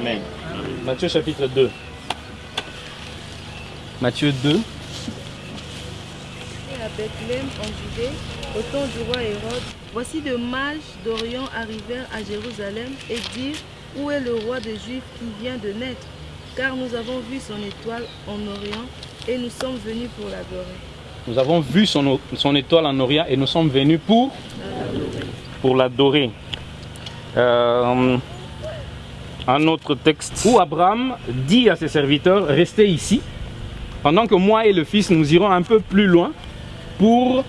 Amen. Matthieu chapitre 2. Matthieu 2. Et à Bethléem en Judée, au temps du roi Hérode, voici de mages d'Orient arrivèrent à Jérusalem et dirent Où est le roi des Juifs qui vient de naître? Car nous avons vu son étoile en Orient et nous sommes venus pour l'adorer. Nous avons vu son, son étoile en Orient et nous sommes venus pour, pour l'adorer. Euh, un autre texte où Abraham dit à ses serviteurs Restez ici, pendant que moi et le Fils nous irons un peu plus loin pour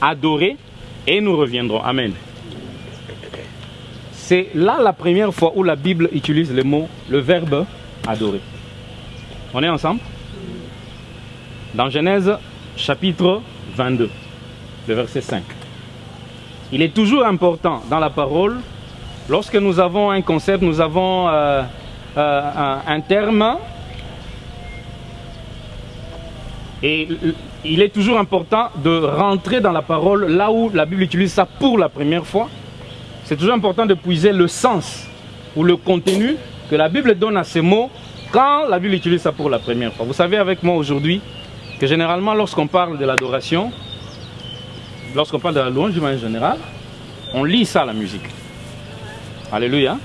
adorer et nous reviendrons. Amen. C'est là la première fois où la Bible utilise le mot, le verbe adorer. On est ensemble? Dans Genèse chapitre 22, le verset 5. Il est toujours important dans la parole, lorsque nous avons un concept, nous avons euh, euh, un, terme, et il est toujours important de rentrer dans la parole là où la Bible utilise ça pour la première fois. C'est toujours important de puiser le sens ou le contenu que la Bible donne à ces mots quand la Bible utilise ça pour la première fois. Vous savez avec moi aujourd'hui que généralement lorsqu'on parle de l'adoration, lorsqu'on parle de la louange en général, on lit ça la musique. Alléluia.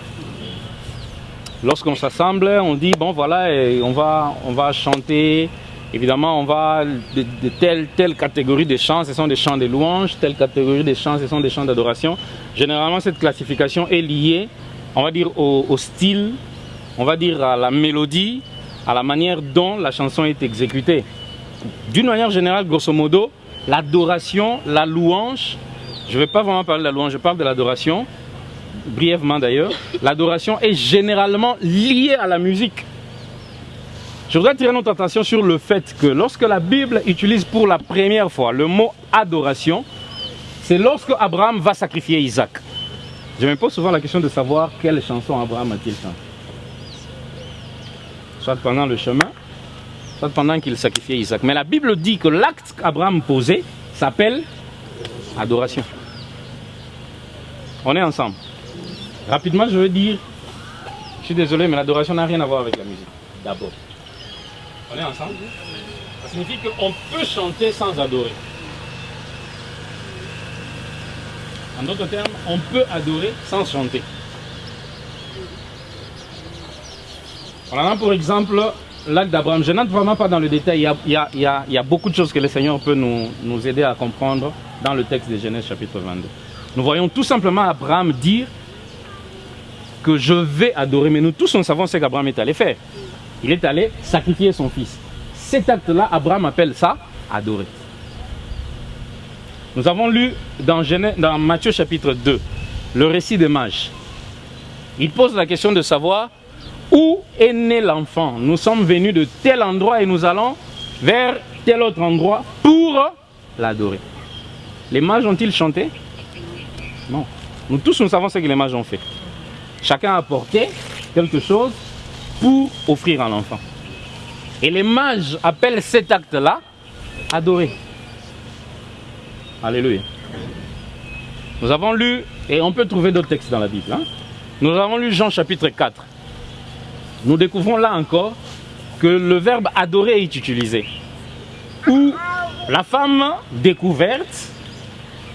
Lorsqu'on s'assemble, on dit bon voilà, on va on va chanter Évidemment, on va de, telle, telle catégorie de chants, ce sont des chants de louange, telle catégorie de chants, ce sont des chants d'adoration. Généralement, cette classification est liée, on va dire, au, au, style, on va dire à la mélodie, à la manière dont la chanson est exécutée. D'une manière générale, grosso modo, l'adoration, la louange, je ne vais pas vraiment parler de la louange, je parle de l'adoration, brièvement d'ailleurs, l'adoration est généralement liée à la musique. Je voudrais attirer notre attention sur le fait que lorsque la Bible utilise pour la première fois le mot adoration, c'est lorsque Abraham va sacrifier Isaac. Je me pose souvent la question de savoir quelle chanson Abraham a-t-il chanté. Soit pendant le chemin, soit pendant qu'il sacrifiait Isaac. Mais la Bible dit que l'acte qu'Abraham posait s'appelle adoration. On est ensemble. Rapidement, je veux dire, je suis désolé, mais l'adoration n'a rien à voir avec la musique. D'abord. On est ensemble Ça signifie qu'on peut chanter sans adorer. En d'autres termes, on peut adorer sans chanter. On a pour exemple l'acte d'Abraham. Je n'entre vraiment pas dans le détail. Il y, a, il, y a, il, y a, il y, a, beaucoup de choses que le Seigneur peut nous, nous aider à comprendre dans le texte de Genèse chapitre 22. Nous voyons tout simplement Abraham dire que je vais adorer. Mais nous tous, on savons ce qu'Abraham est allé faire. Il est allé sacrifier son fils. Cet acte-là, Abraham appelle ça adorer. Nous avons lu dans, dans Matthieu chapitre 2 le récit des mages. Il pose la question de savoir où est né l'enfant? Nous sommes venus de tel endroit et nous allons vers tel autre endroit pour l'adorer. Les mages ont-ils chanté? Non. Nous tous, nous savons ce que les mages ont fait. Chacun a apporté quelque chose pour offrir à l'enfant. Et les mages appellent cet acte-là adorer. Alléluia. Nous avons lu, et on peut trouver d'autres textes dans la Bible, hein? nous avons lu Jean chapitre 4. Nous découvrons là encore que le verbe adorer est utilisé. Où la femme découverte,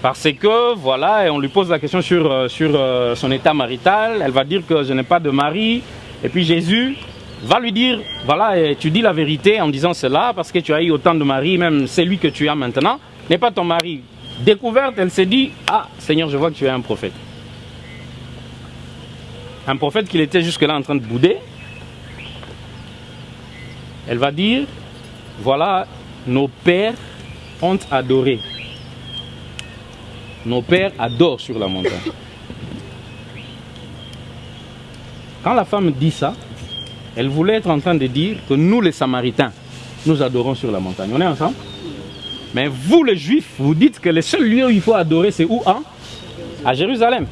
parce que voilà, et on lui pose la question sur, sur son état marital, elle va dire que je n'ai pas de mari, et puis Jésus va lui dire, voilà, tu dis la vérité en disant cela parce que tu as eu autant de maris, même celui que tu as maintenant n'est pas ton mari. Découverte, elle s'est dit, ah Seigneur, je vois que tu es un prophète. Un prophète qu'il était jusque-là en train de bouder. Elle va dire, voilà, nos pères ont adoré. Nos pères adorent sur la montagne. Quand la femme dit ça, elle voulait être en train de dire que nous les Samaritains, nous adorons sur la montagne. On est ensemble? Mais vous les Juifs, vous dites que le seul lieu où il faut adorer, c'est où? À Jérusalem.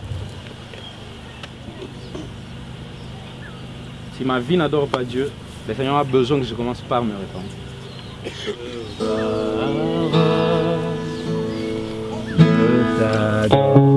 Si ma vie n'adore pas Dieu, le Seigneur a besoin que je commence par me répandre. Ton nom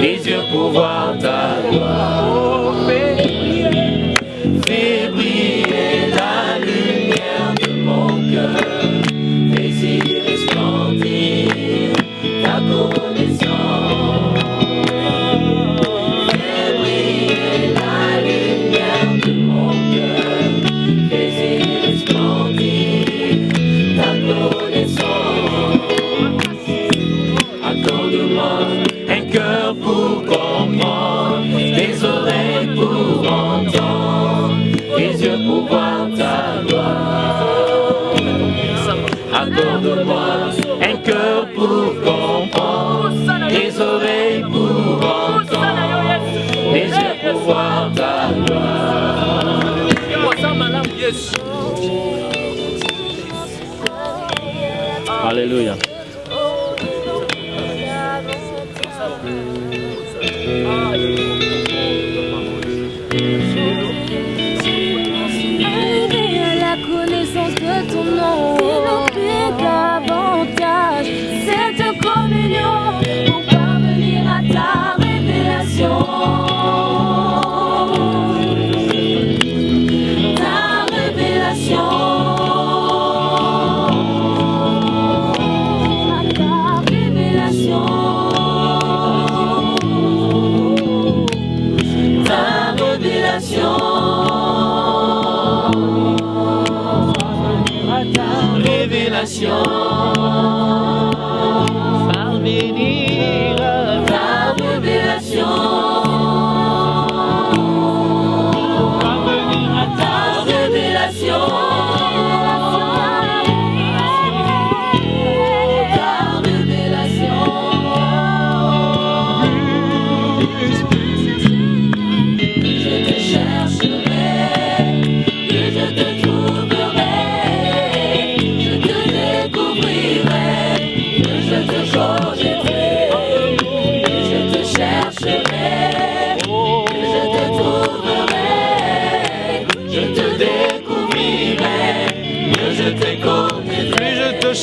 Везде пувал так.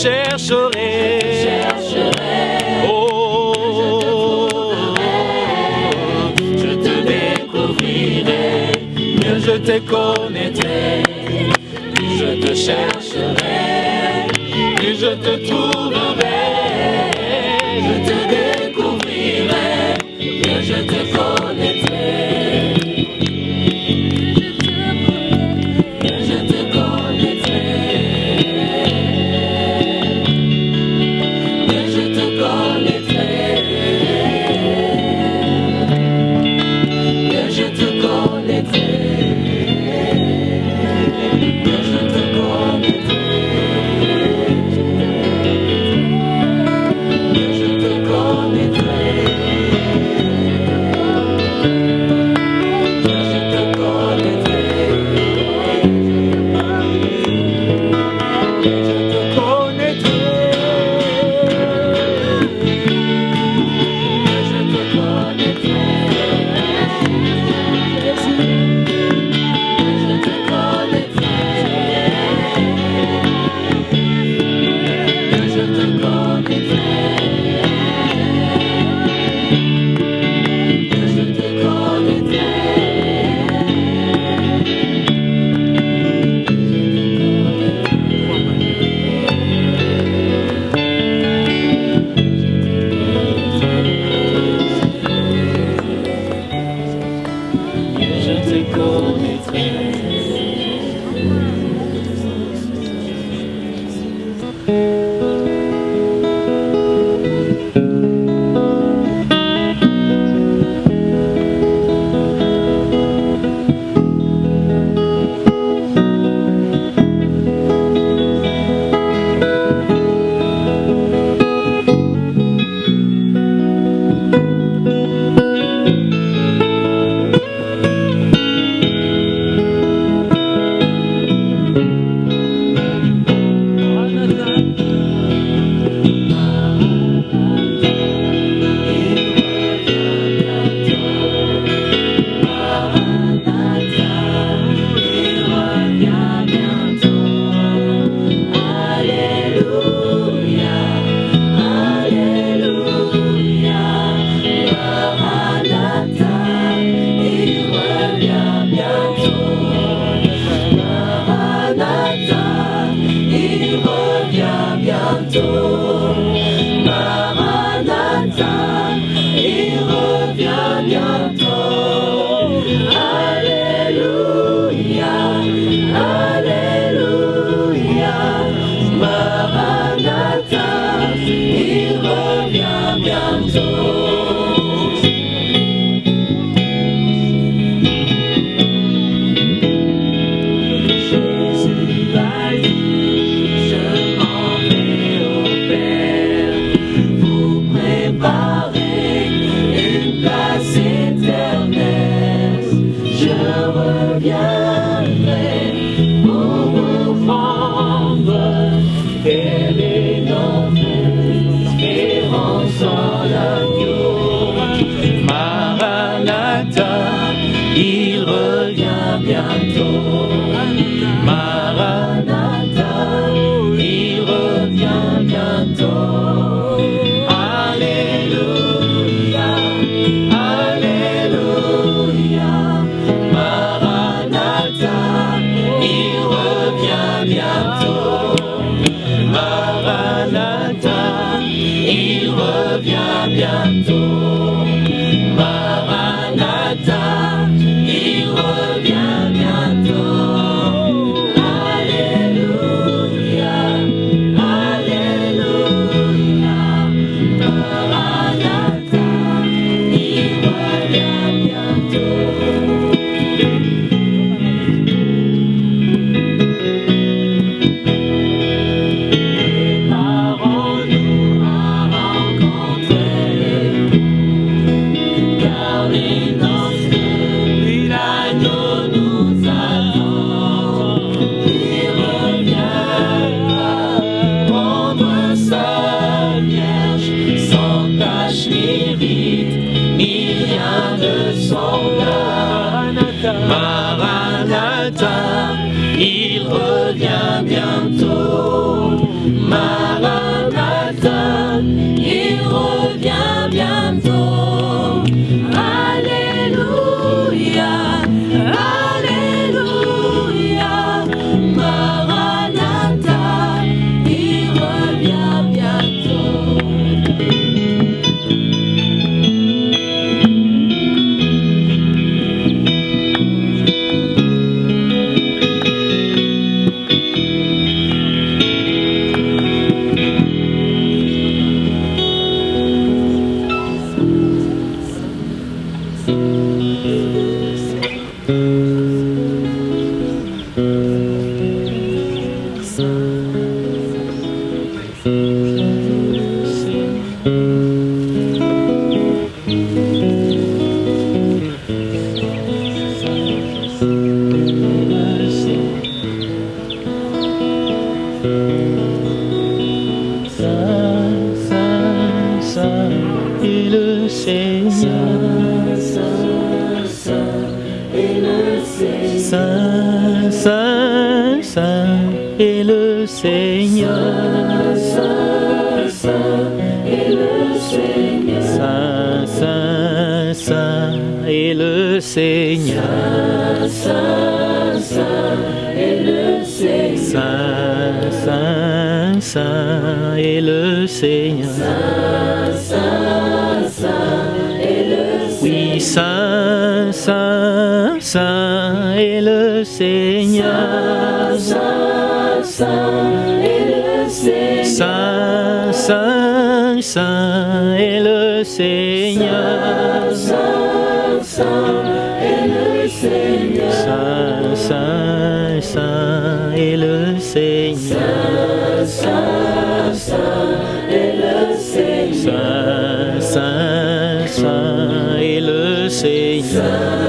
chercherai. Je te découvrirai, mieux je te connaîtrai. Je te chercherai, je te trouverai. Saint, Saint, Saint est le Seigneur. Saint, Saint, Saint est le Seigneur. Saint, Saint, Saint est le Seigneur. Saint, Saint, Saint Amen.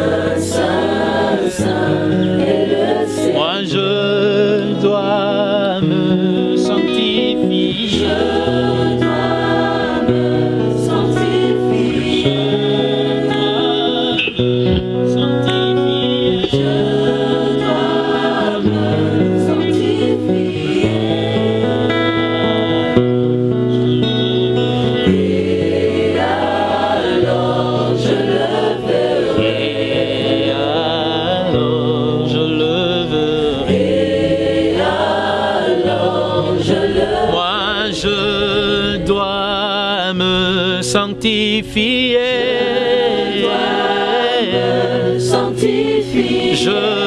je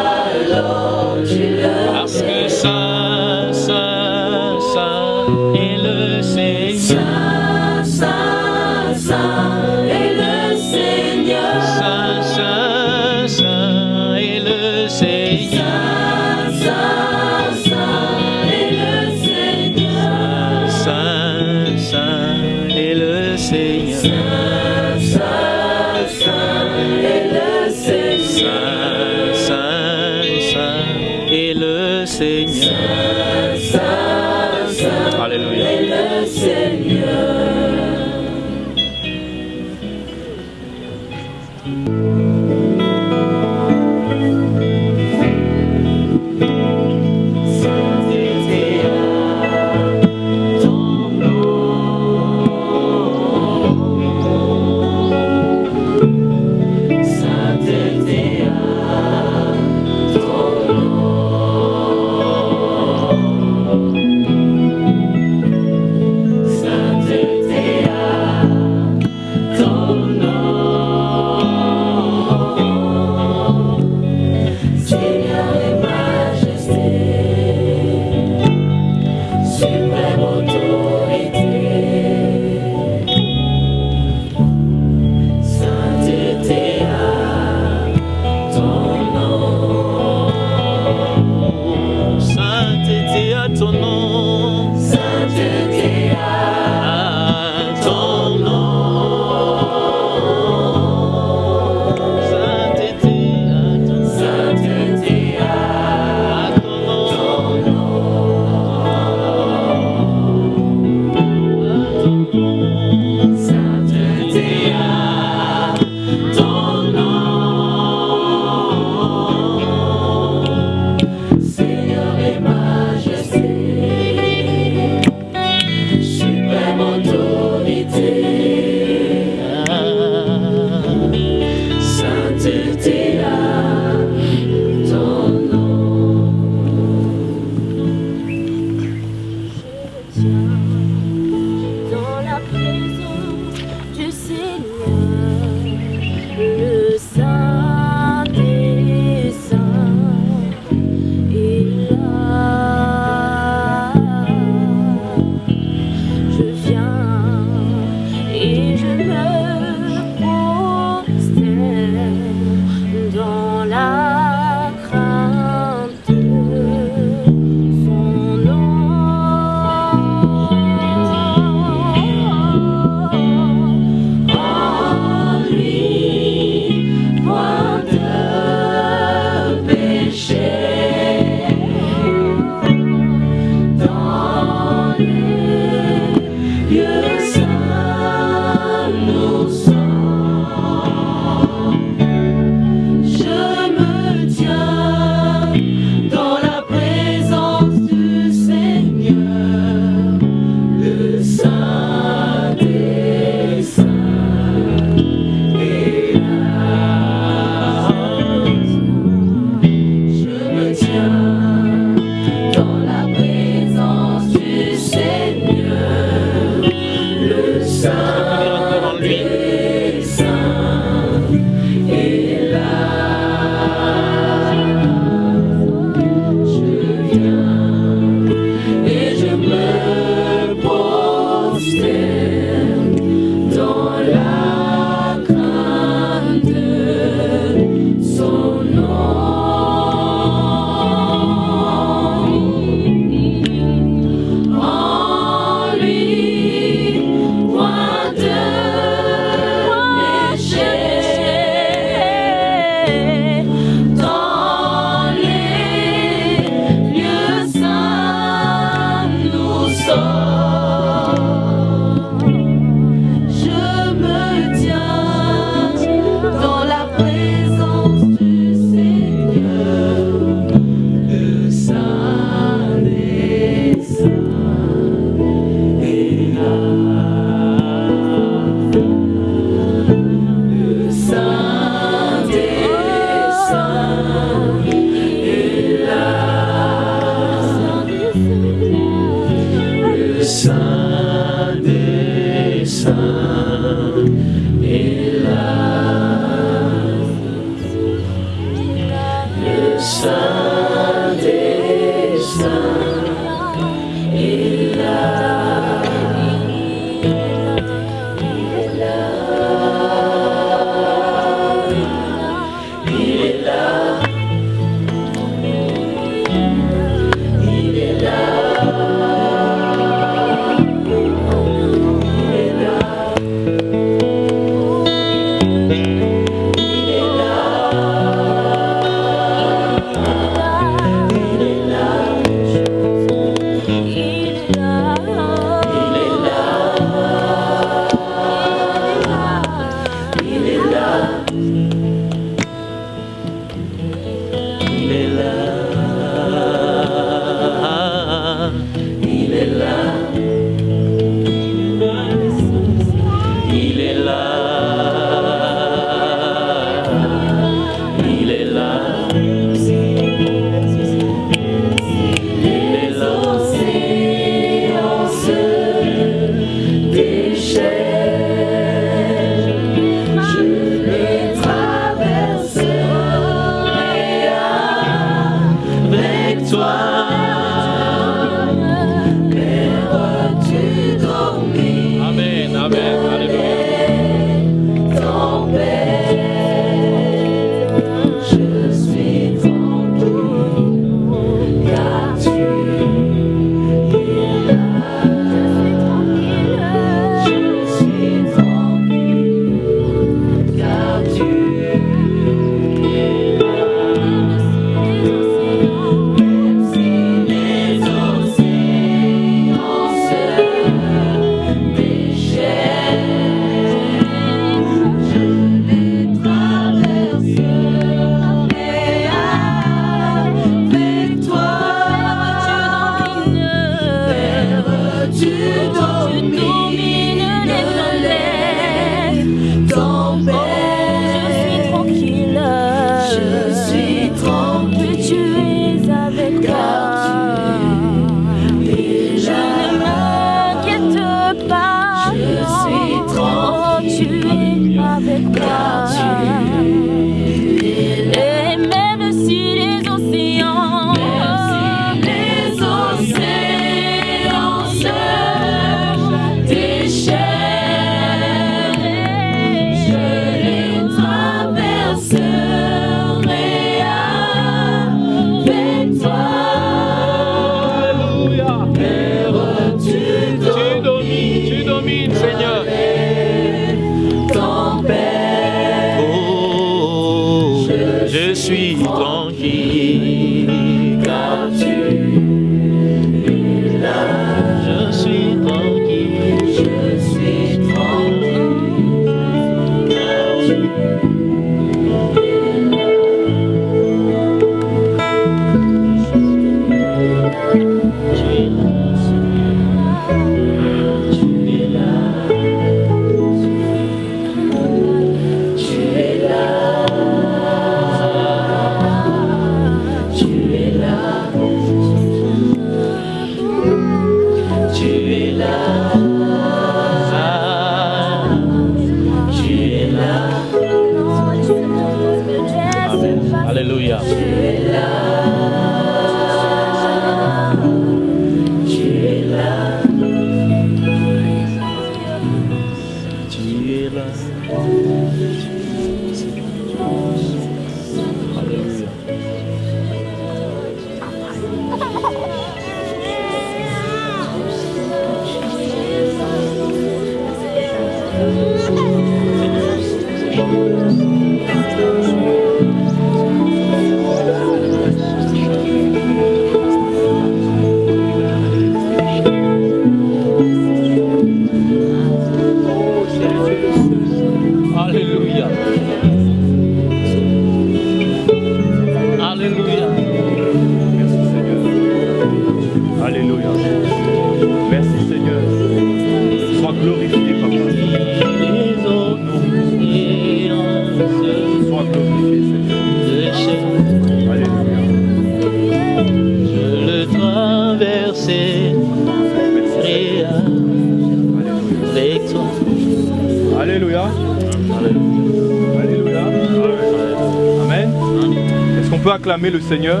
Le Seigneur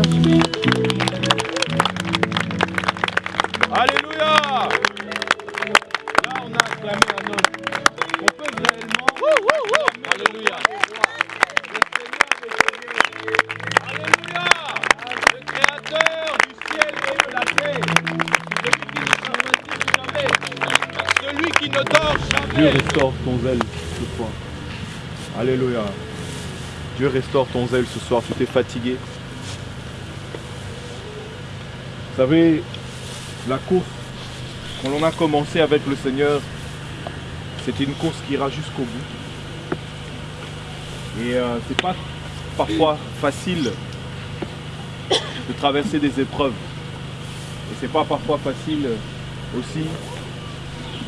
Alléluia. Là, on a acclamé un homme. On peut réellement. Alléluia. Alléluia. Le Créateur du ciel et de la terre. Celui qui ne s'investit jamais. Celui qui ne dort Dieu jamais. restaure ton zèle ce soir. Alléluia. Dieu restaure ton zèle ce soir. Tu t'es fatigué. Vous savez, la course, quand on a commencé avec le Seigneur, c'était une course qui ira jusqu'au bout. Et euh, c'est pas parfois facile de traverser des épreuves. Et c'est pas parfois facile aussi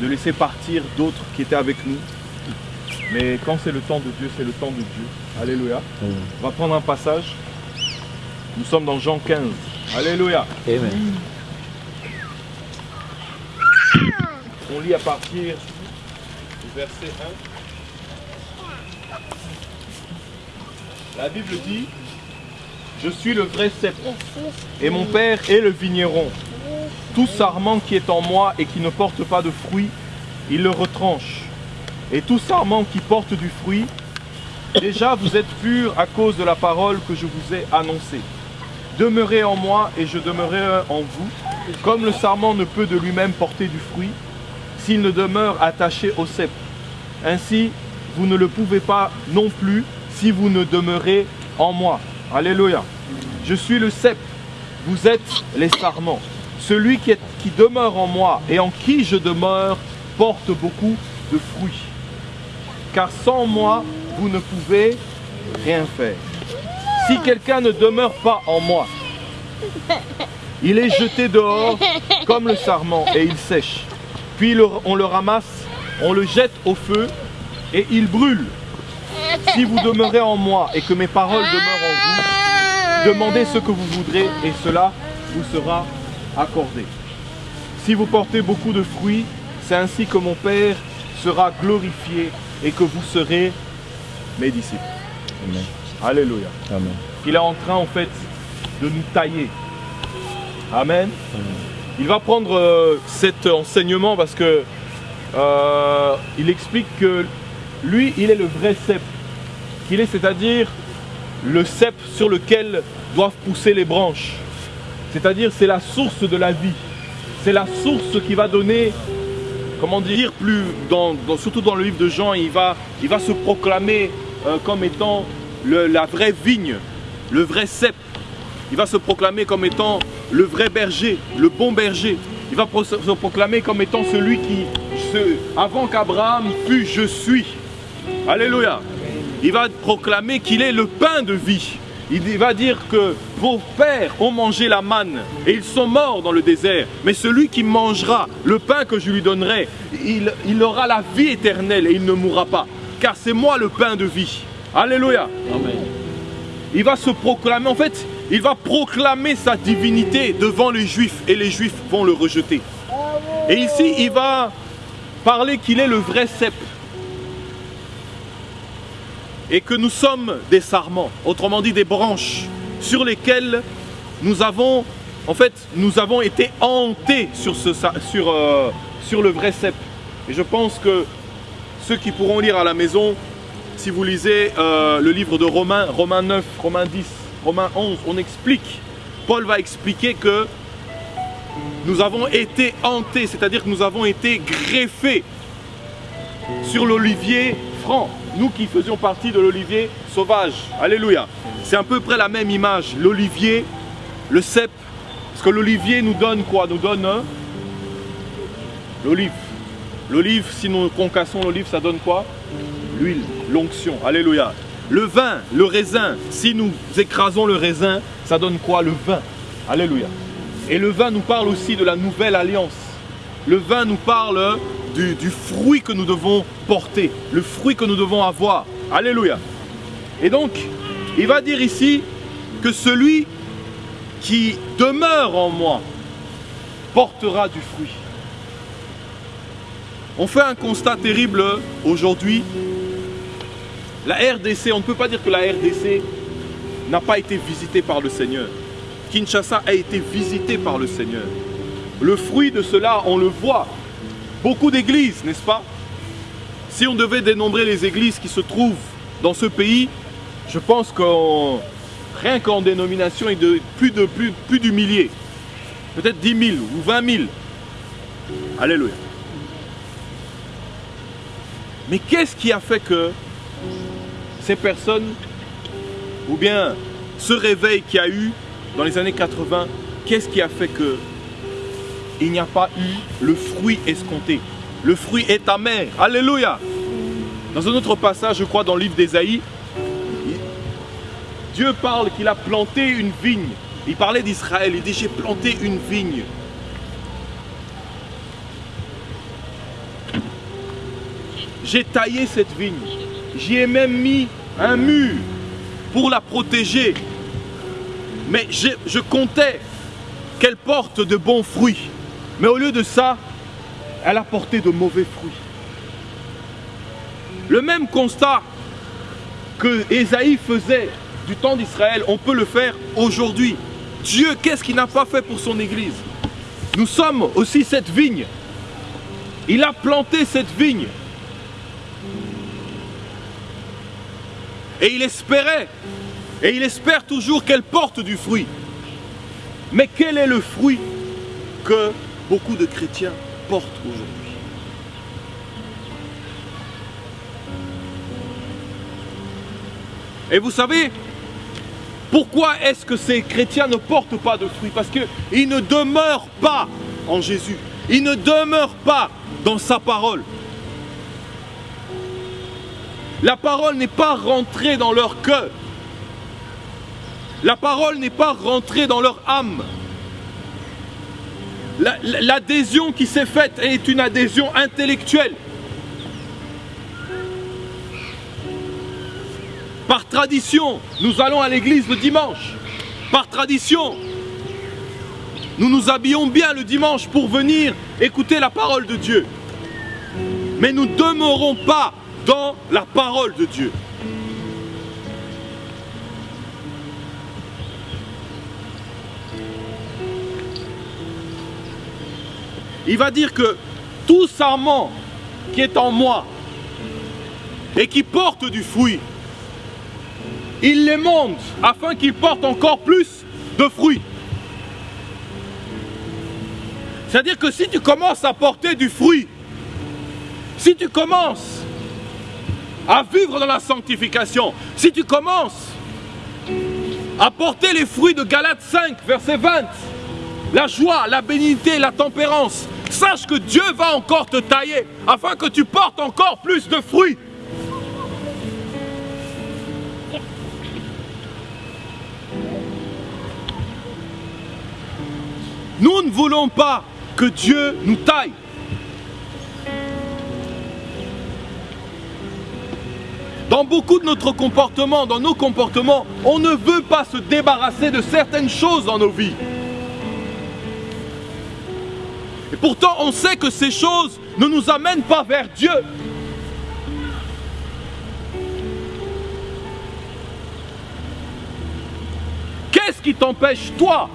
de laisser partir d'autres qui étaient avec nous. Mais quand c'est le temps de Dieu, c'est le temps de Dieu. Alléluia. On va prendre un passage. Nous sommes dans Jean 15. Alléluia. Amen. On lit à partir du verset 1. La Bible dit Je suis le vrai cep et mon père est le vigneron. Tout sarment qui est en moi et qui ne porte pas de fruit, il le retranche. Et tout sarment qui porte du fruit, déjà vous êtes purs à cause de la parole que je vous ai annoncée. Demeurez en moi et je demeurerai en vous. Comme le sarment ne peut de lui-même porter du fruit, s'il ne demeure attaché au cep. Ainsi, vous ne le pouvez pas non plus si vous ne demeurez en moi. Alléluia. Je suis le cep, vous êtes les sarments. Celui qui, qui demeure en moi et en qui je demeure porte beaucoup de fruits. Car sans moi, vous ne pouvez rien faire. Si quelqu'un ne demeure pas en moi, il est jeté dehors comme le sarment et il sèche. Puis on le ramasse, on le jette au feu et il brûle. Si vous demeurez en moi et que mes paroles demeurent en vous, demandez ce que vous voudrez et cela vous sera accordé. Si vous portez beaucoup de fruits, c'est ainsi que mon Père sera glorifié et que vous serez mes disciples. Alléluia. Il est en train en fait de nous tailler. Amen. Il va prendre euh, cet enseignement parce que euh, il explique que lui, il est le vrai cep. Qu'il est, c'est-à-dire le cep sur lequel doivent pousser les branches. C'est-à-dire c'est la source de la vie. C'est la source qui va donner, comment dire, plus dans, dans- surtout dans le livre de Jean, il va, il va se proclamer euh, comme étant le- la vraie vigne, le vrai cep. Il va se proclamer comme étant le vrai berger, le bon berger. Il va se proclamer comme étant celui qui, avant qu'Abraham fût, je suis. Alléluia. Il va proclamer qu'il est le pain de vie. Il va dire que vos pères ont mangé la manne et ils sont morts dans le désert. Mais celui qui mangera le pain que je lui donnerai, il, il aura la vie éternelle et il ne mourra pas. Car c'est moi le pain de vie. Alléluia. Il va se proclamer, en fait, il va proclamer sa divinité devant les juifs et les juifs vont le rejeter. Et ici, il va parler qu'il est le vrai cep et que nous sommes des sarments, autrement dit des branches sur lesquelles nous avons, en fait, nous avons été hantés sur, ce, sa- sur, euh, sur le vrai cep. Et je pense que ceux qui pourront lire à la maison, si vous lisez euh, le livre de Romains, Romains 9, Romains 10, Romains 11, on explique, Paul va expliquer que nous avons été hantés, c'est-à-dire que nous avons été greffés sur l'olivier franc. Nous qui faisions partie de l'olivier sauvage. Alléluia. C'est à peu près la même image. L'olivier, le cep. Parce que l'olivier nous donne quoi? Nous donne hein, l'olive. L'olive, si nous concassons l'olive, ça donne quoi? L'huile, l'onction. Alléluia. Le vin, le raisin, si nous écrasons le raisin, ça donne quoi Le vin? Alléluia. Et le vin nous parle aussi de la nouvelle alliance. Le vin nous parle du, fruit que nous devons porter, le fruit que nous devons avoir. Alléluia. Et donc, il va dire ici que celui qui demeure en moi portera du fruit. On fait un constat terrible aujourd'hui. La RDC, on ne peut pas dire que la RDC n'a pas été visitée par le Seigneur. Kinshasa a été visitée par le Seigneur. le fruit de cela, on le voit. Beaucoup d'églises, n'est-ce pas? Si on devait dénombrer les églises qui se trouvent dans ce pays, je pense qu'en rien qu'en dénomination, il de plus de plus, plus du millier. Peut-être 10 000 ou 20 000. Alléluia. Mais qu'est-ce qui a fait que ces personnes, ou bien ce réveil qu'il y a eu dans les années 80, qu'est-ce qui a fait que il n'y a pas eu le fruit escompté? Le fruit est amer. Alléluia. Dans un autre passage, je crois, dans le livre d'Ésaïe, Dieu parle qu'il a planté une vigne. Il parlait d'Israël, il dit j'ai planté une vigne. J'ai taillé cette vigne. J'y ai même mis un mur pour la protéger. Mais je, comptais qu'elle porte de bons fruits. Mais au lieu de ça, elle a porté de mauvais fruits. Le même constat que Ésaïe faisait du temps d'Israël, on peut le faire aujourd'hui. Dieu, qu'est-ce qu'il n'a pas fait pour son Église? Nous sommes aussi cette vigne. Il a planté cette vigne. Et il espérait, et il espère toujours qu'elle porte du fruit. Mais quel est le fruit que beaucoup de chrétiens portent aujourd'hui? Et vous savez, pourquoi est-ce que ces chrétiens ne portent pas de fruits Parce qu'ils ne demeurent pas en Jésus. Ils ne demeurent pas dans sa parole. La parole n'est pas rentrée dans leur cœur. La parole n'est pas rentrée dans leur âme. L'adhésion qui s'est faite est une adhésion intellectuelle. Par tradition, nous allons à l'église le dimanche. Par tradition, nous nous habillons bien le dimanche pour venir écouter la parole de Dieu. Mais nous ne demeurons pas dans la parole de Dieu. Il va dire que tout sarment qui est en moi et qui porte du fruit, il les monte afin qu'il porte encore plus de fruits. C'est-à-dire que si tu commences à porter du fruit, si tu commences à vivre dans la sanctification, si tu commences à porter les fruits de Galates 5, verset 20, la joie, la bénignité, la tempérance, sache que Dieu va encore te tailler afin que tu portes encore plus de fruits. Nous ne voulons pas que Dieu nous taille. Dans beaucoup de notre comportement, dans nos comportements, on ne veut pas se débarrasser de certaines choses dans nos vies. Et pourtant, on sait que ces choses ne nous amènent pas vers Dieu. Qu'est-ce qui t'empêche, toi?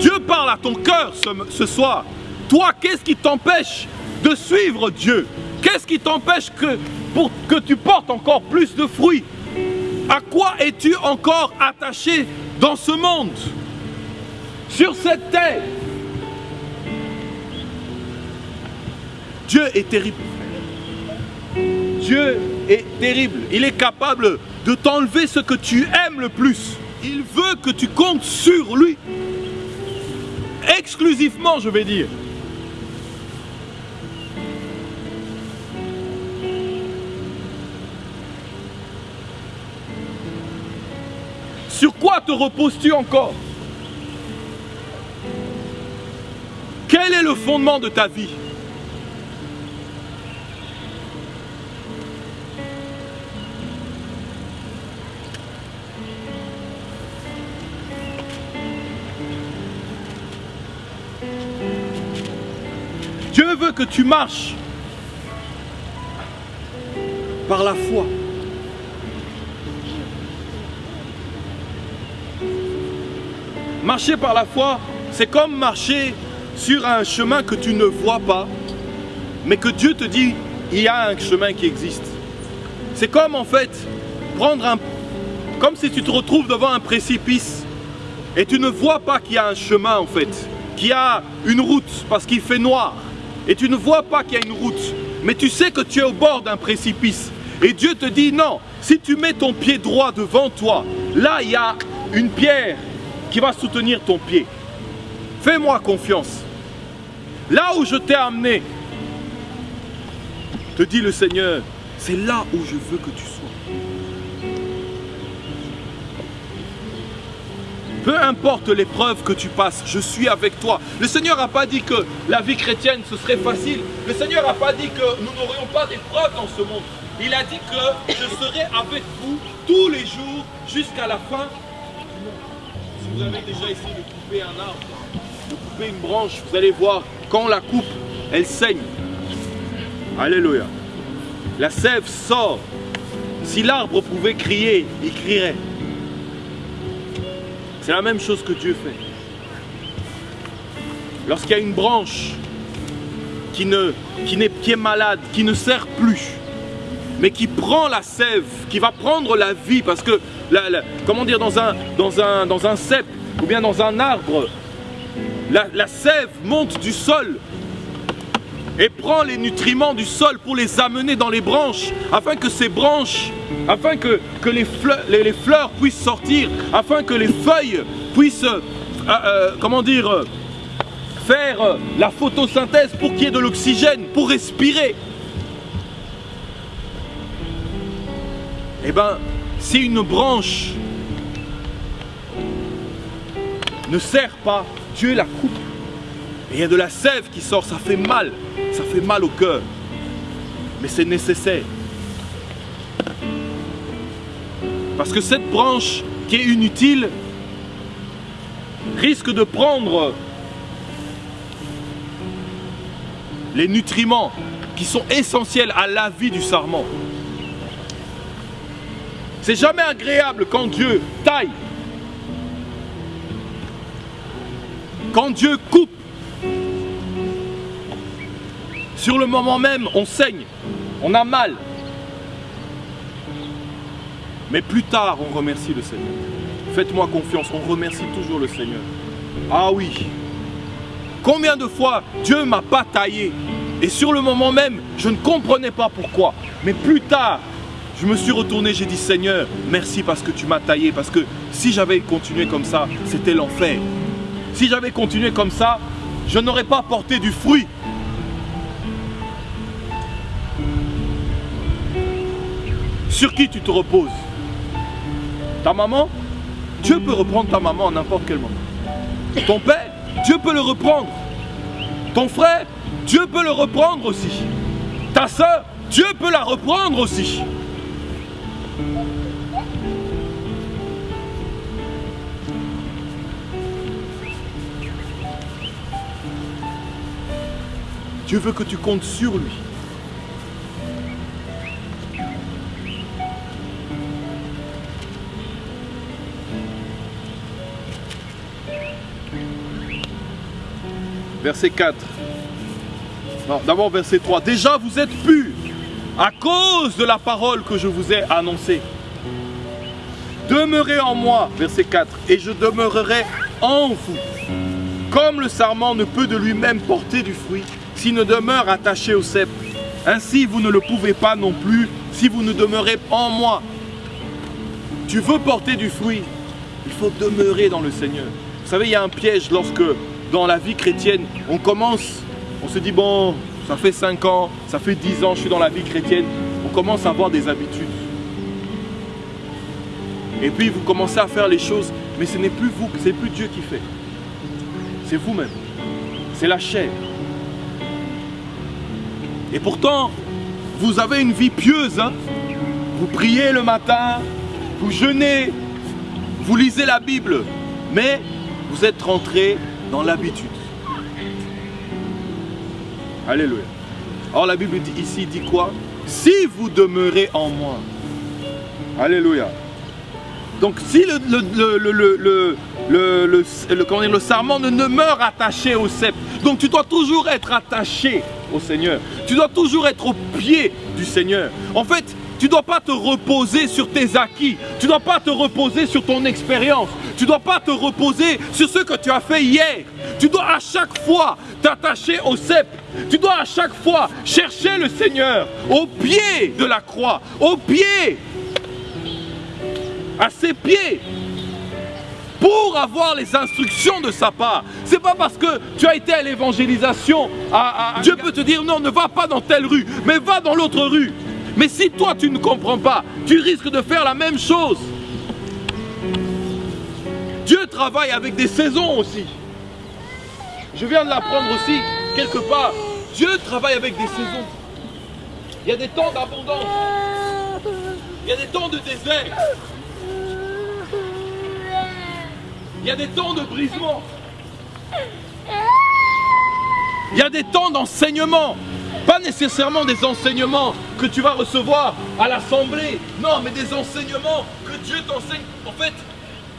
Dieu parle à ton cœur ce, ce soir. Toi, qu'est-ce qui t'empêche de suivre Dieu? Qu'est-ce qui t'empêche que, pour que tu portes encore plus de fruits À quoi es-tu encore attaché dans ce monde? Sur cette terre Dieu est terrible. Dieu est terrible. Il est capable de t'enlever ce que tu aimes le plus. Il veut que tu comptes sur lui. Exclusivement, je vais dire. Te reposes-tu encore? Quel est le fondement de ta vie? Dieu veut que tu marches par la foi. Marcher par la foi, c'est comme marcher sur un chemin que tu ne vois pas, mais que Dieu te dit, il y a un chemin qui existe. C'est comme en fait prendre un... Comme si tu te retrouves devant un précipice et tu ne vois pas qu'il y a un chemin en fait, qu'il y a une route parce qu'il fait noir. Et tu ne vois pas qu'il y a une route, mais tu sais que tu es au bord d'un précipice. Et Dieu te dit non, si tu mets ton pied droit devant toi, là il y a une pierre qui va soutenir ton pied. Fais-moi confiance. Là où je t'ai amené, te dit le Seigneur, c'est là où je veux que tu sois. Peu importe l'épreuve que tu passes, je suis avec toi. Le Seigneur n'a pas dit que la vie chrétienne ce serait facile. Le Seigneur n'a pas dit que nous n'aurions pas d'épreuves dans ce monde. Il a dit que je serai avec vous tous les jours jusqu'à la fin. Si vous avez déjà essayé de couper un arbre, de couper une branche, vous allez voir, quand on la coupe, elle saigne. Alléluia. La sève sort. Si l'arbre pouvait crier, il crierait. C'est la même chose que Dieu fait. Lorsqu'il y a une branche qui, ne, qui, malade, qui ne sert plus, mais qui prend la sève, qui va prendre la vie, parce que, comment dire, dans un, dans, un, dans un cep ou bien dans un arbre, la, sève monte du sol et prend les nutriments du sol pour les amener dans les branches, afin que ces branches, afin que, les, fleurs, puissent sortir, afin que les feuilles puissent, euh, euh, comment dire, faire euh, la photosynthèse pour qu'il y ait de l'oxygène, pour respirer. Eh bien, si une branche ne sert pas, Dieu la coupe. Il y a de la sève qui sort, ça fait mal, ça fait mal au cœur. Mais c'est nécessaire. Parce que cette branche qui est inutile risque de prendre les nutriments qui sont essentiels à la vie du sarment. C'est jamais agréable quand Dieu taille, quand Dieu coupe. Sur le moment même, on saigne, on a mal. Mais plus tard, on remercie le Seigneur. Faites-moi confiance, on remercie toujours le Seigneur. Ah oui. Combien de fois Dieu m'a pas taillé? Et sur le moment même, je ne comprenais pas pourquoi. Mais plus tard, je me suis retourné, j'ai dit Seigneur, merci parce que tu m'as taillé. Parce que si j'avais continué comme ça, c'était l'enfer. Si j'avais continué comme ça, je n'aurais pas porté du fruit. Sur qui tu te reposes? Ta maman? Dieu peut reprendre ta maman à n'importe quel moment. Ton père? Dieu peut le reprendre. Ton frère? Dieu peut le reprendre aussi. Ta soeur Dieu peut la reprendre aussi. Dieu veut que tu comptes sur lui. Verset 4. Non, d'abord verset 3. Déjà vous êtes purs à cause de la parole que je vous ai annoncée. Demeurez en moi, verset 4, et je demeurerai en vous. Comme le sarment ne peut de lui-même porter du fruit ne demeure attaché au cep, ainsi vous ne le pouvez pas non plus si vous ne demeurez en moi. Tu veux porter du fruit, il faut demeurer dans le Seigneur. Vous savez, il y a un piège lorsque dans la vie chrétienne, on commence, on se dit bon, ça fait 5 ans, ça fait 10 ans, je suis dans la vie chrétienne, on commence à avoir des habitudes. Et puis vous commencez à faire les choses, mais ce n'est plus vous, c'est plus Dieu qui fait. C'est vous-même. C'est la chair. Et pourtant, vous avez une vie pieuse. hein. Vous priez le matin, vous jeûnez, vous lisez la Bible, mais vous êtes rentré dans l'habitude. Alléluia. Or la Bible dit ici dit quoi? Si vous demeurez en moi. Alléluia. Donc si le, le, le, sarment ne demeure attaché au sceptre, donc tu dois toujours être attaché au Seigneur. Tu dois toujours être au pied du Seigneur. En fait, tu ne dois pas te reposer sur tes acquis. Tu ne dois pas te reposer sur ton expérience. Tu ne dois pas te reposer sur ce que tu as fait hier. Tu dois à chaque fois t'attacher au sceptre. Tu dois à chaque fois chercher le Seigneur au pied de la croix, au pied à ses pieds pour avoir les instructions de sa part. C'est pas parce que tu as été à l'évangélisation, Dieu peut te dire non, ne va pas dans telle rue, mais va dans l'autre rue. Mais si toi tu ne comprends pas, tu risques de faire la même chose. Dieu travaille avec des saisons aussi. Je viens de l'apprendre aussi quelque part. Dieu travaille avec des saisons. Il y a des temps d'abondance. Il y a des temps de désert. Il y a des temps de brisement. Il y a des temps d'enseignement. Pas nécessairement des enseignements que tu vas recevoir à l'assemblée. Non, mais des enseignements que Dieu t'enseigne. En fait,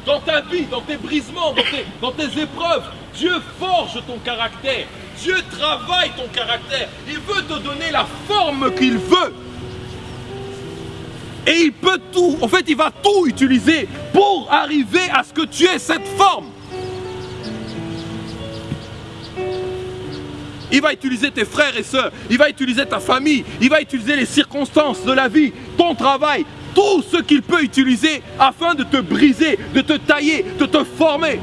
dans ta vie, dans tes brisements, dans tes, dans tes épreuves, Dieu forge ton caractère. Dieu travaille ton caractère. Il veut te donner la forme qu'il veut. Et il peut tout, en fait, il va tout utiliser pour arriver à ce que tu aies cette forme. Il va utiliser tes frères et sœurs, il va utiliser ta famille, il va utiliser les circonstances de la vie, ton travail, tout ce qu'il peut utiliser afin de te briser, de te tailler, de te former.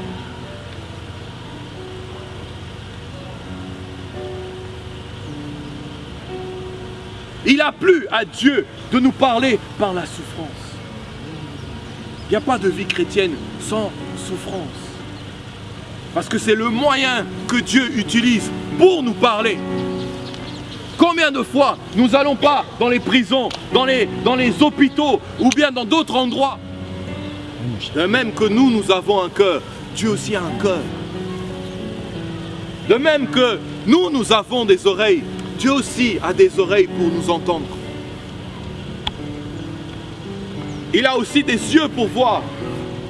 Il a plu à Dieu de nous parler par la souffrance. Il n'y a pas de vie chrétienne sans souffrance. Parce que c'est le moyen que Dieu utilise pour nous parler. Combien de fois nous n'allons pas dans les prisons, dans les, hôpitaux ou bien dans d'autres endroits? De même que nous, nous avons un cœur, Dieu aussi a un cœur. De même que nous, nous avons des oreilles, Dieu aussi a des oreilles pour nous entendre. Il a aussi des yeux pour voir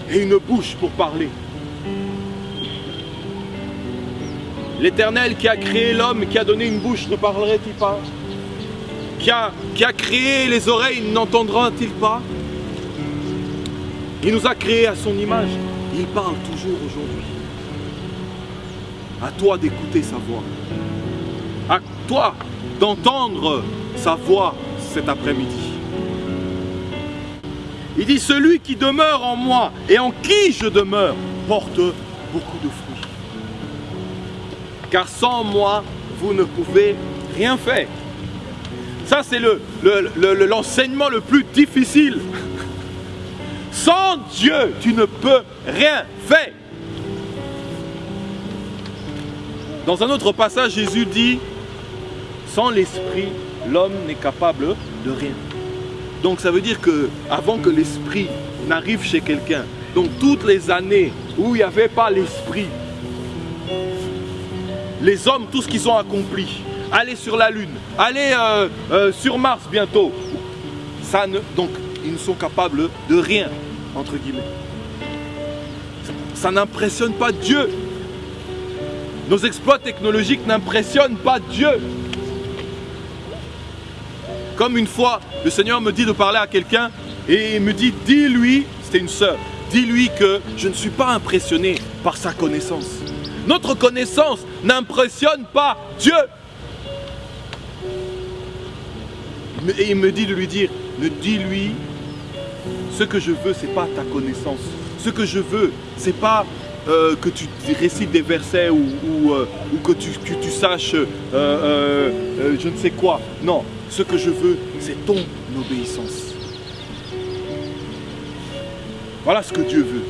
et une bouche pour parler. L'Éternel qui a créé l'homme, qui a donné une bouche, ne parlerait-il pas? Qui a, qui a créé les oreilles, n'entendra-t-il pas? Il nous a créés à son image. Il parle toujours aujourd'hui. À toi d'écouter sa voix. Toi d'entendre sa voix cet après-midi. Il dit, celui qui demeure en moi et en qui je demeure porte beaucoup de fruits. Car sans moi, vous ne pouvez rien faire. Ça, c'est le, le- l'enseignement le plus difficile. Sans Dieu, tu ne peux rien faire. Dans un autre passage, Jésus dit, sans l'esprit, l'homme n'est capable de rien. Donc ça veut dire que avant que l'esprit n'arrive chez quelqu'un, donc toutes les années où il n'y avait pas l'esprit, les hommes, tout ce qu'ils ont accompli, aller sur la Lune, aller euh, euh, sur Mars bientôt, ça ne, donc ils ne sont capables de rien, entre guillemets. Ça n'impressionne pas Dieu. Nos exploits technologiques n'impressionnent pas Dieu. Comme une fois, le Seigneur me dit de parler à quelqu'un et il me dit, dis-lui, c'était une sœur, dis-lui que je ne suis pas impressionné par sa connaissance. Notre connaissance n'impressionne pas Dieu. Et il me dit de lui dire, ne dis-lui, ce que je veux, c'est pas ta connaissance. Ce que je veux, c'est pas euh, que tu récites des versets ou, euh, que, tu, saches euh, je ne sais quoi. Non, ce que je veux, c'est ton obéissance. Voilà ce que Dieu veut.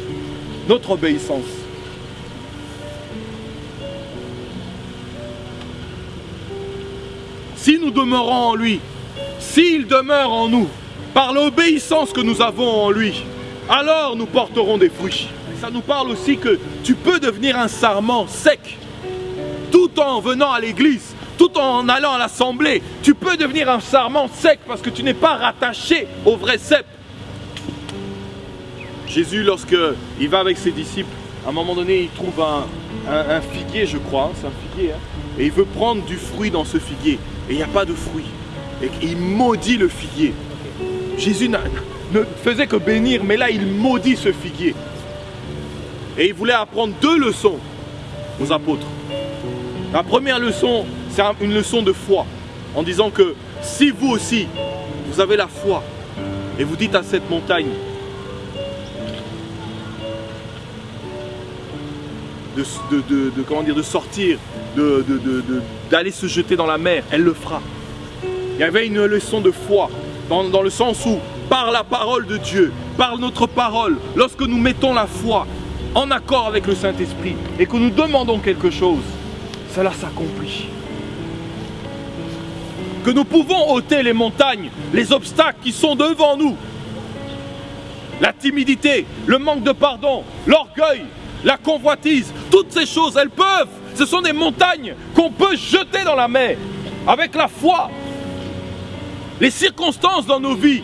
Notre obéissance. Si nous demeurons en lui, s'il demeure en nous, par l'obéissance que nous avons en lui, alors nous porterons des fruits. Ça nous parle aussi que tu peux devenir un sarment sec, tout en venant à l'église, tout en allant à l'assemblée. Tu peux devenir un sarment sec parce que tu n'es pas rattaché au vrai cep. Jésus, lorsqu'il va avec ses disciples, à un moment donné, il trouve un, figuier, je crois, hein, c'est un figuier, hein, et il veut prendre du fruit dans ce figuier, et il n'y a pas de fruit. Et il maudit le figuier. Jésus ne faisait que bénir, mais là, il maudit ce figuier. Et il voulait apprendre deux leçons aux apôtres. La première leçon, c'est un- une leçon de foi, en disant que si vous aussi, vous avez la foi, et vous dites à cette montagne, de, comment dire, de sortir, d'aller se jeter dans la mer, elle le fera. Il y avait une leçon de foi, dans, dans le sens où, par la parole de Dieu, par notre parole, lorsque nous mettons la foi en accord avec le Saint-Esprit et que nous demandons quelque chose, cela s'accomplit. Que nous pouvons ôter les montagnes, les obstacles qui sont devant nous. La timidité, le manque de pardon, l'orgueil, la convoitise, toutes ces choses, elles peuvent. Ce sont des montagnes qu'on peut jeter dans la mer avec la foi. Les circonstances dans nos vies,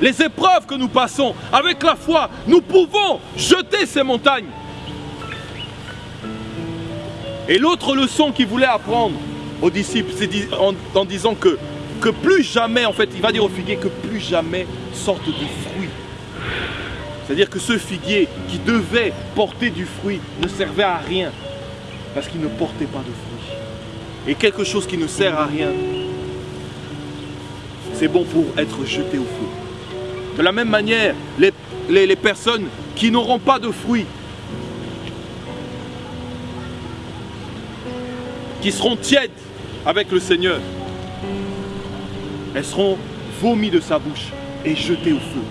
les épreuves que nous passons, avec la foi, nous pouvons jeter ces montagnes. Et l'autre leçon qu'il voulait apprendre aux disciples, en, disant que, plus jamais, en fait, il va dire au figuier que plus jamais sorte de fruit. C'est-à-dire que ce figuier qui devait porter du fruit ne servait à rien parce qu'il ne portait pas de fruit. Et quelque chose qui ne sert à rien, c'est bon pour être jeté au feu. De la même manière, les, les- les personnes qui n'auront pas de fruits, qui seront tièdes avec le Seigneur, elles seront vomies de sa bouche et jetées au feu.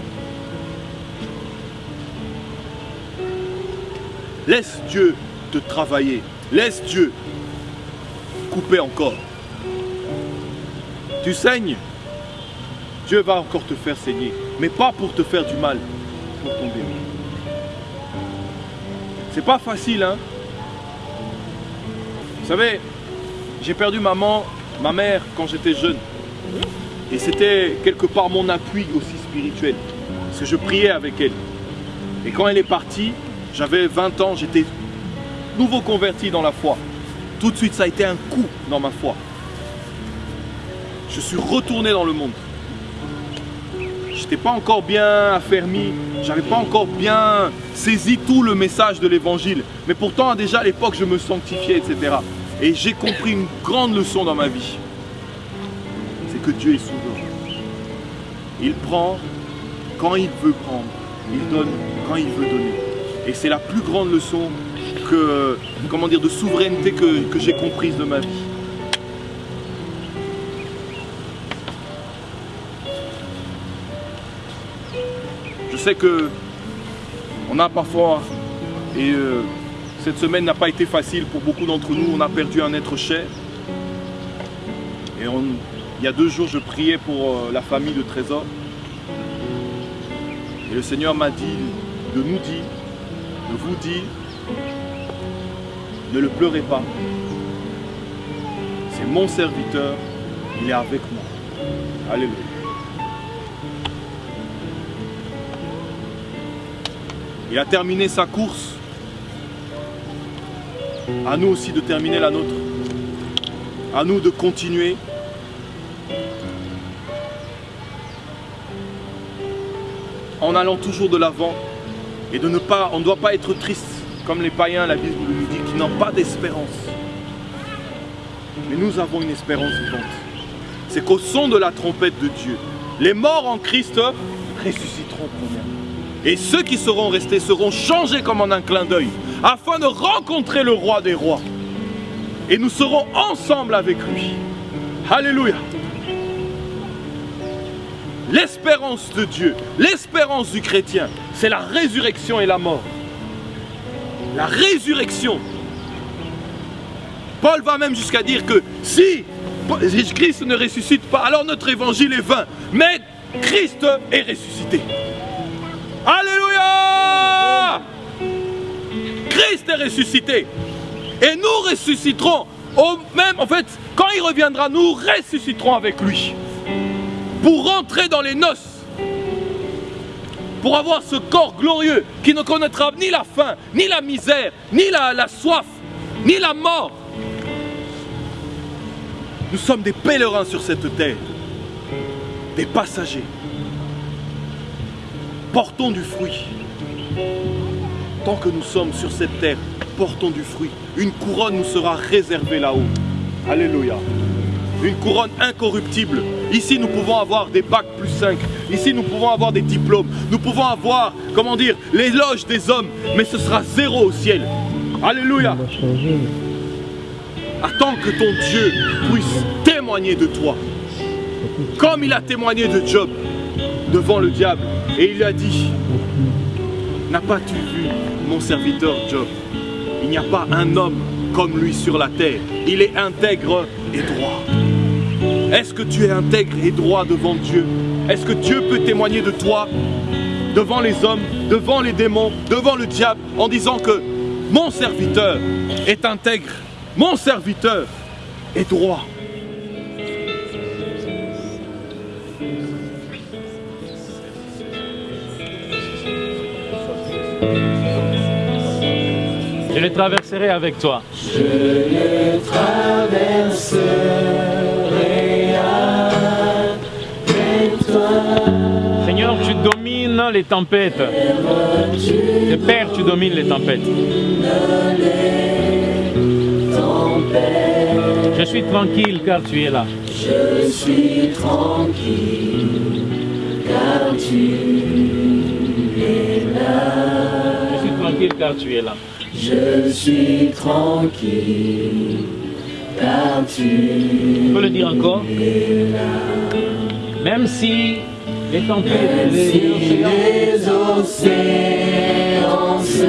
Laisse Dieu te travailler. Laisse Dieu couper encore. Tu saignes. Dieu va encore te faire saigner. Mais pas pour te faire du mal, pour ton bien. C'est pas facile, hein? Vous savez, j'ai perdu maman, ma mère quand j'étais jeune. Et c'était quelque part mon appui aussi spirituel. Parce que je priais avec elle. Et quand elle est partie, j'avais 20 ans, j'étais nouveau converti dans la foi. Tout de suite, ça a été un coup dans ma foi. Je suis retourné dans le monde. J'étais pas encore bien affermi, j'avais pas encore bien saisi tout le message de l'évangile. Mais pourtant, déjà à l'époque, je me sanctifiais, etc. Et j'ai compris une grande leçon dans ma vie. C'est que Dieu est souverain. Il prend quand il veut prendre. Il donne quand il veut donner. Et c'est la plus grande leçon que, comment de souveraineté que, que j'ai comprise de ma vie. Je sais que on a parfois, et euh, cette semaine n'a pas été facile pour beaucoup d'entre nous, on a perdu un être cher. Et il y a deux jours, je priais pour euh, la famille de Trésor. Et le Seigneur m'a dit de nous dire, de vous dire, ne le pleurez pas. C'est mon serviteur, il est avec moi. Alléluia. Il a terminé sa course. À nous aussi de terminer la nôtre. À nous de continuer. En allant toujours de l'avant et de ne pas, on ne doit pas être triste comme les païens, la Bible nous dit, qui n'ont pas d'espérance. Mais nous avons une espérance vivante. C'est qu'au son de la trompette de Dieu, les morts en Christ ressusciteront. Et ceux qui seront restés seront changés comme en un clin d'œil, afin de rencontrer le roi des rois. Et nous serons ensemble avec lui. Alléluia. L'espérance de Dieu, l'espérance du chrétien, c'est la résurrection et la mort. La résurrection. Paul va même jusqu'à dire que si Christ ne ressuscite pas, alors notre évangile est vain. Mais Christ est ressuscité. Alléluia Christ est ressuscité. Et nous ressusciterons au même, en fait, quand il reviendra, nous ressusciterons avec lui. Pour rentrer dans les noces. pour avoir ce corps glorieux qui ne connaîtra ni la faim, ni la misère, ni la, soif, ni la mort. Nous sommes des pèlerins sur cette terre, des passagers. Portons du fruit. Tant que nous sommes sur cette terre, portons du fruit. Une couronne nous sera réservée là-haut. Alléluia. Une couronne incorruptible. Ici, nous pouvons avoir des bacs plus 5. Ici, nous pouvons avoir des diplômes. Nous pouvons avoir, comment dire, l'éloge des hommes. Mais ce sera zéro au ciel. Alléluia. Attends que ton Dieu puisse témoigner de toi. Comme il a témoigné de Job devant le diable. Et il a dit, N'as-pas-tu vu mon serviteur Job Il n'y a pas un homme comme lui sur la terre. Il est intègre et droit. Est-ce que tu es intègre et droit devant Dieu? Est-ce que Dieu peut témoigner de toi devant les hommes, devant les démons, devant le diable, en disant que mon serviteur est intègre, mon serviteur est droit? Je les traverserai avec toi. Seigneur, tu domines les tempêtes. Père, tu domines les tempêtes. Je suis tranquille car tu es là. Je suis tranquille, car tu es là. Je suis tranquille car tu es là. Je suis tranquille, car tu Tu peux le dire encore Même si les tempêtes, les océans, les océans se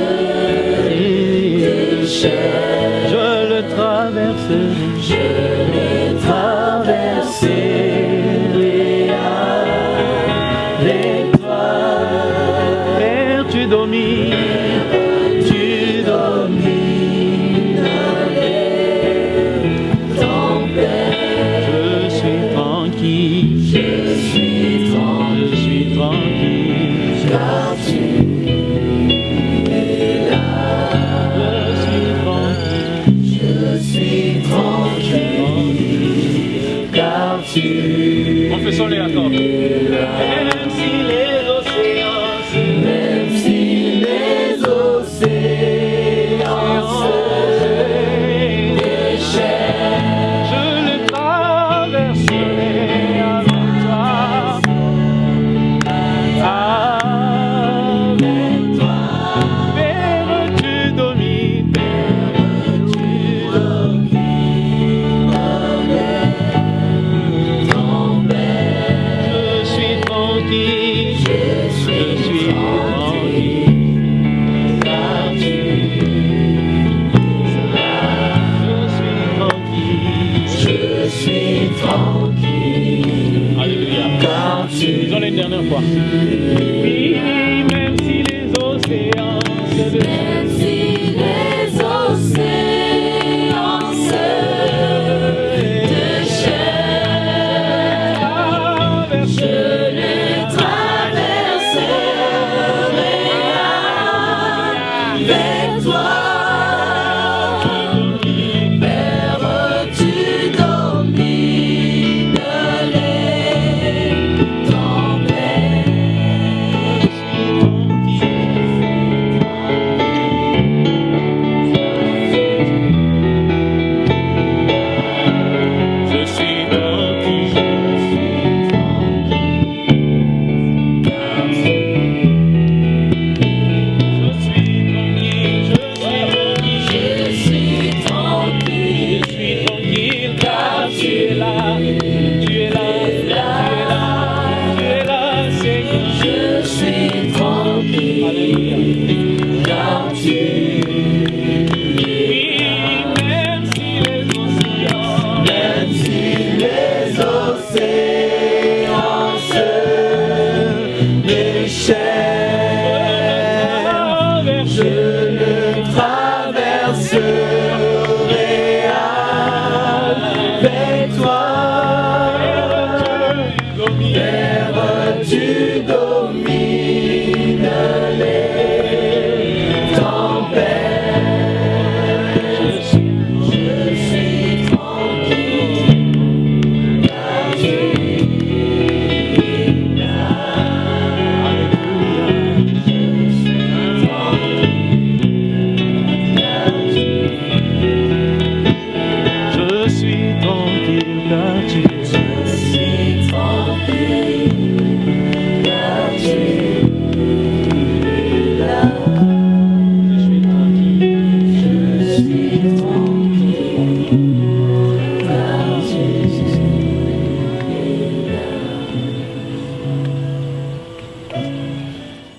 déchaînent. je le traverserai. Je